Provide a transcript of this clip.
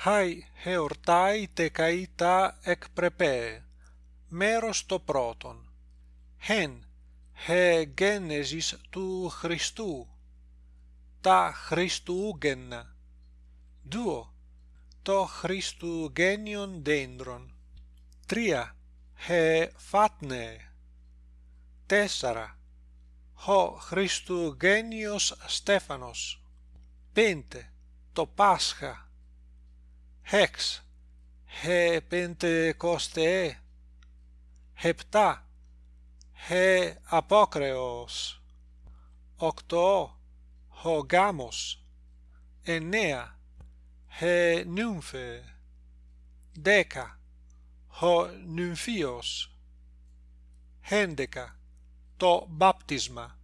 Χάι χεορτάι τε καΐτα εκ πρεπέ, μέρος το πρώτον. Χεν, χε γένεζης του Χριστού, τα Χριστούγεννα. Δουο, το Χριστουγέννιον δέντρον. Τρία, χε φάτνε. Τέσσερα, ο Χριστουγέννιος Στέφανος. Πέντε, το Πάσχα. Έξ, χε Πεντεκοστεέ. Επτά, χε Απόκρεος. Οκτώ, ο Γάμος. Εννέα, χε Νύμφε. Δέκα, ο Νυμφίος. Έντεκα, το μπάπτισμα